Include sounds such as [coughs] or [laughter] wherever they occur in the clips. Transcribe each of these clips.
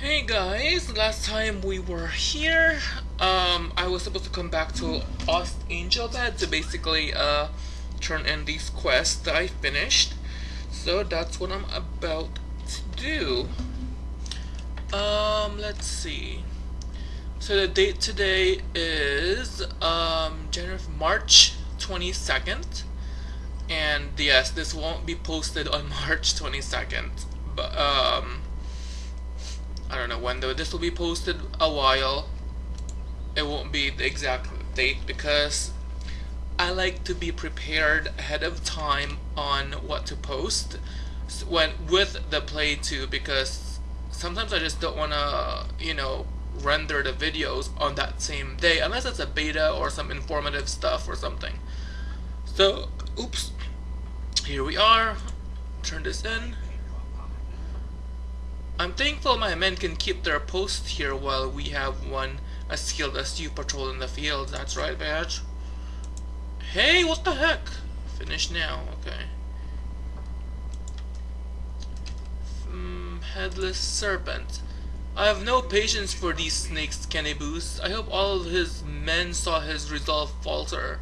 Hey guys, last time we were here, um, I was supposed to come back to Lost Angel Bed to basically, uh, turn in these quests that I finished. So that's what I'm about to do. Um, let's see. So the date today is, um, January, March 22nd. And yes, this won't be posted on [laughs] March 22nd. But, um, I don't know when though. This will be posted a while. It won't be the exact date because I like to be prepared ahead of time on what to post when with the play too because sometimes I just don't want to, you know, render the videos on that same day unless it's a beta or some informative stuff or something. So, oops. Here we are. Turn this in. I'm thankful my men can keep their post here while we have one as skilled as you patrol in the field. That's right, badge. Hey, what the heck? Finish now, okay. Mm, headless Serpent. I have no patience for these snakes, Canibus. I hope all of his men saw his resolve falter.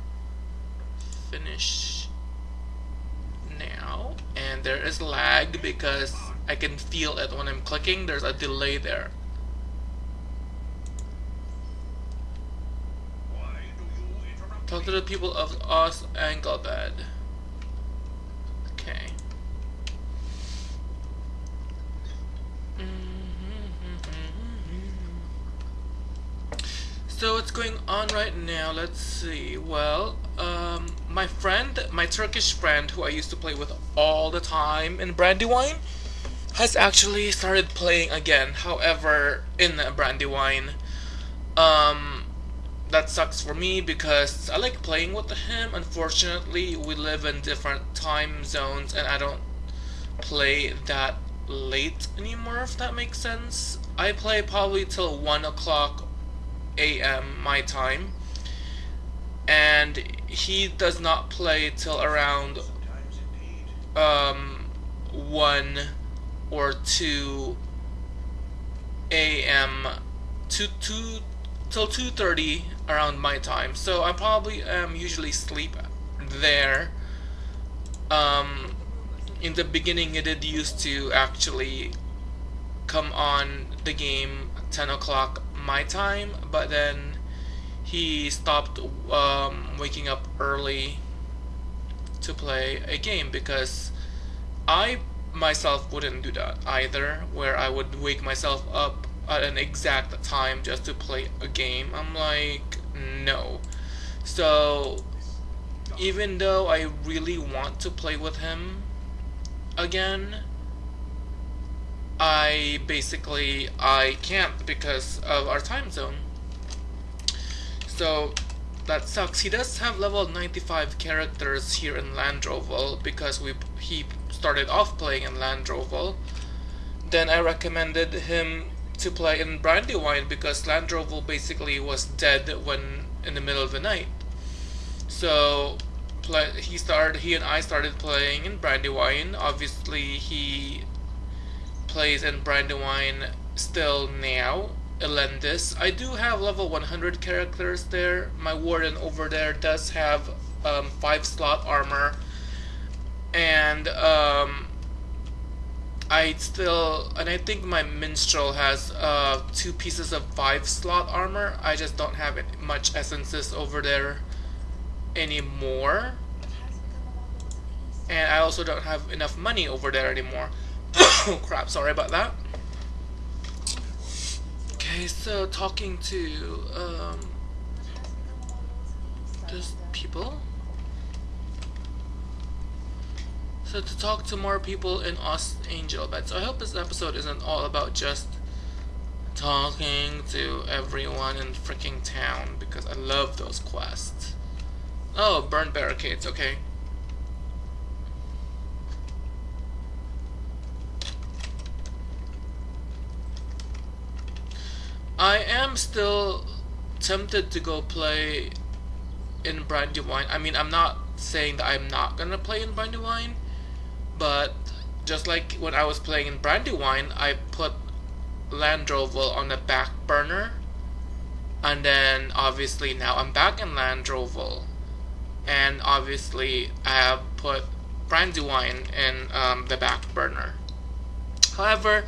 Finish now. And there is lag because I can feel it when I'm clicking. There's a delay there. Talk to the people of Ost Anglebed. Okay. So what's going on right now? Let's see. Well, um, my friend, my Turkish friend who I used to play with all the time in Brandywine, has actually started playing again. However, in Brandywine, um, that sucks for me because I like playing with him. Unfortunately, we live in different time zones, and I don't play that late anymore. If that makes sense, I play probably till one o'clock a.m. my time, and he does not play till around um one or 2 a.m. to 2 till 2:30 around my time. So I probably am usually sleep there. Um, in the beginning, it did used to actually come on the game 10 o'clock my time, but then he stopped um, waking up early to play a game because I myself wouldn't do that either, where I would wake myself up at an exact time just to play a game. I'm like, no. So, even though I really want to play with him again, I basically, I can't because of our time zone. So, that sucks. He does have level 95 characters here in Landroval because we he started off playing in Landroval. Then I recommended him to play in Brandywine because Landroval basically was dead when in the middle of the night. So he started he and I started playing in Brandywine. Obviously he plays in Brandywine still now Elendis. I do have level 100 characters there. My warden over there does have um, 5 slot armor. And um, I still, and I think my minstrel has uh, two pieces of 5 slot armor. I just don't have much essences over there anymore. And I also don't have enough money over there anymore. oh [coughs] crap, sorry about that. Okay, so talking to um, just people. So to talk to more people in Os Angel Bed. So I hope this episode isn't all about just talking to everyone in freaking town because I love those quests. Oh, burn barricades, okay. I am still tempted to go play in Brandywine. I mean, I'm not saying that I'm not gonna play in Brandywine, but just like when I was playing in Brandywine, I put Landroval on the back burner. And then obviously now I'm back in Landroval. And obviously I have put Brandywine in um, the back burner. However,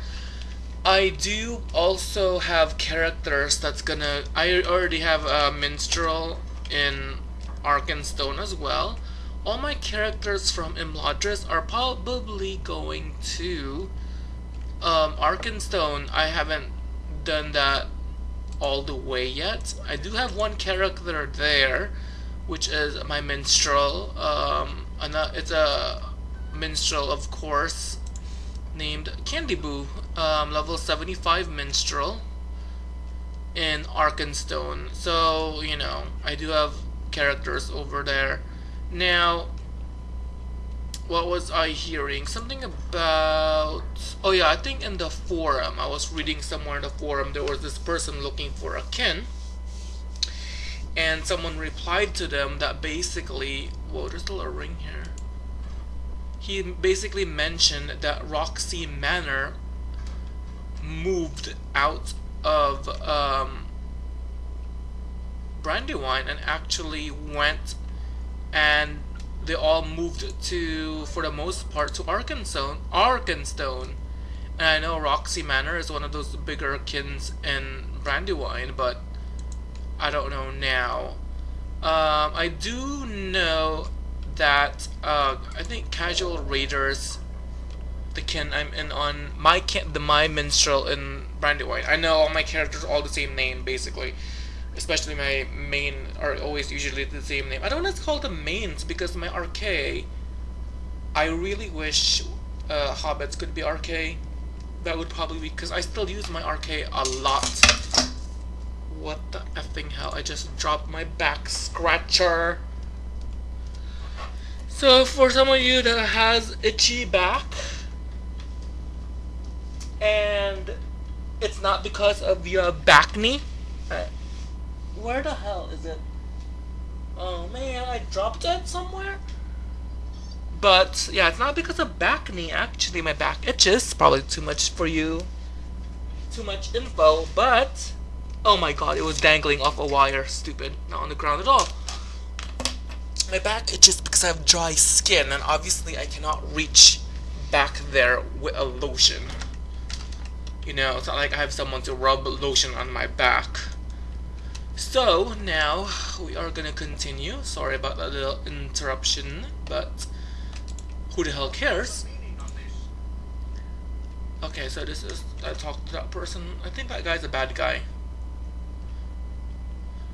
I do also have characters that's gonna. I already have a minstrel in Arkenstone as well. All my characters from Imladris are probably going to um, Arkenstone. I haven't done that all the way yet. I do have one character there, which is my minstrel. Um, it's a minstrel, of course, named Candy Boo, um, level 75 minstrel in Arkenstone. So, you know, I do have characters over there. Now, what was I hearing? Something about... Oh yeah, I think in the forum, I was reading somewhere in the forum, there was this person looking for a kin. And someone replied to them that basically... Whoa, there's still a ring here he basically mentioned that Roxy Manor moved out of um, Brandywine and actually went and they all moved to, for the most part, to Arkenstone. Arkenstone. And I know Roxy Manor is one of those bigger kins in Brandywine, but I don't know now. Um, I do know that uh, I think Casual Raiders, the kin I'm in on my kin, the my minstrel in Brandywine. I know all my characters all the same name basically, especially my main are always usually the same name. I don't want to call them mains because my RK. I really wish uh, hobbits could be RK. That would probably be because I still use my RK a lot. What the effing hell? I just dropped my back scratcher. So for some of you that has itchy back and it's not because of your back knee. Where the hell is it? Oh man, I dropped it somewhere. But yeah, it's not because of back knee. Actually, my back itches. Probably too much for you. Too much info, but oh my god, it was dangling off a wire. Stupid. Not on the ground at all. My back itches because I have dry skin, and obviously I cannot reach back there with a lotion. You know, it's not like I have someone to rub lotion on my back. So, now, we are gonna continue. Sorry about that little interruption, but who the hell cares? Okay, so this is, I talked to that person, I think that guy's a bad guy.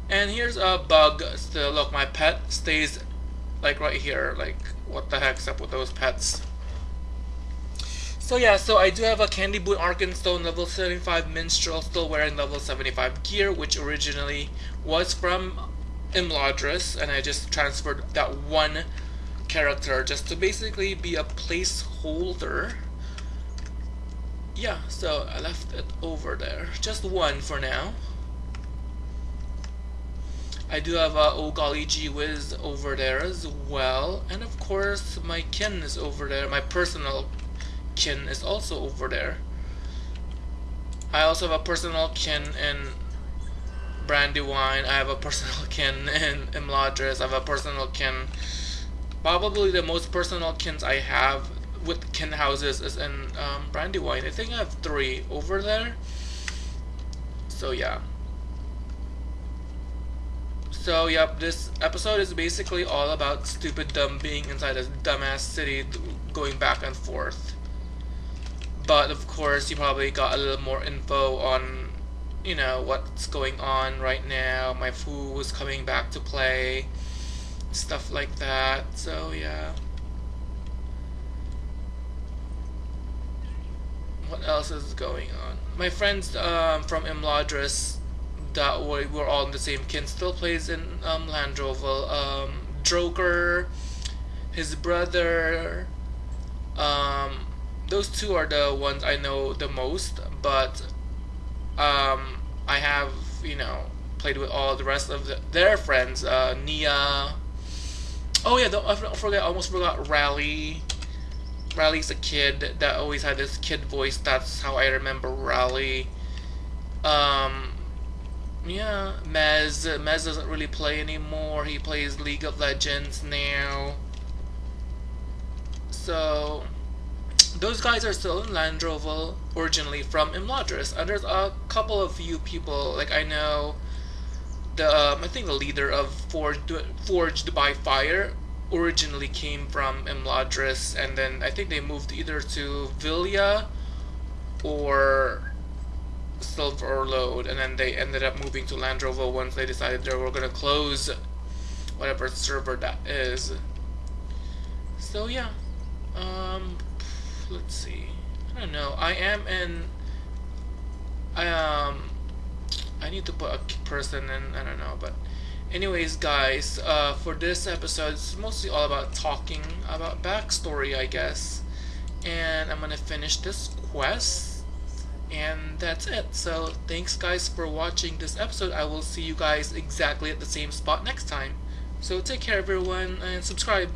And here's a bug still, look, my pet stays like right here like what the heck's up with those pets so yeah so I do have a Candy Boot Arkenstone level 75 Minstrel still wearing level 75 gear which originally was from Imladris and I just transferred that one character just to basically be a placeholder yeah so I left it over there just one for now I do have a Oh Golly Gee Whiz over there as well. And of course, my kin is over there. My personal kin is also over there. I also have a personal kin in Brandywine. I have a personal [laughs] kin in Imladris. I have a personal kin. Probably the most personal kins I have with kin houses is in um, Brandywine. I think I have three over there. So yeah. So, yep, this episode is basically all about stupid dumb being inside a dumbass city going back and forth. But, of course, you probably got a little more info on, you know, what's going on right now. My foo is coming back to play. Stuff like that. So, yeah. What else is going on? My friends um, from Imladris that we were all in the same kin still plays in um, Landroval. Um, Droker, his brother, um, those two are the ones I know the most, but um, I have, you know, played with all the rest of the, their friends, uh, Nia, oh yeah, I forgot, almost forgot Rally, Riley's a kid that always had this kid voice. That's how I remember Riley. Um, yeah, Mez. Mez doesn't really play anymore. He plays League of Legends now. So, those guys are still in Landroval, originally from Imladris. And there's a couple of few people, like I know the um, I think the leader of Forged, Forged by Fire originally came from Imladris, and then I think they moved either to Vilya or Silverlode, and then they ended up moving to Landroval once they decided they were gonna close whatever server that is. So yeah, um, let's see. I don't know. I am in. I um I need to put a person in, I don't know, but anyways guys, uh, for this episode, it's mostly all about talking about backstory, I guess, and I'm gonna finish this quest, and that's it. So thanks guys for watching this episode. I will see you guys exactly at the same spot next time. So take care everyone, and subscribe.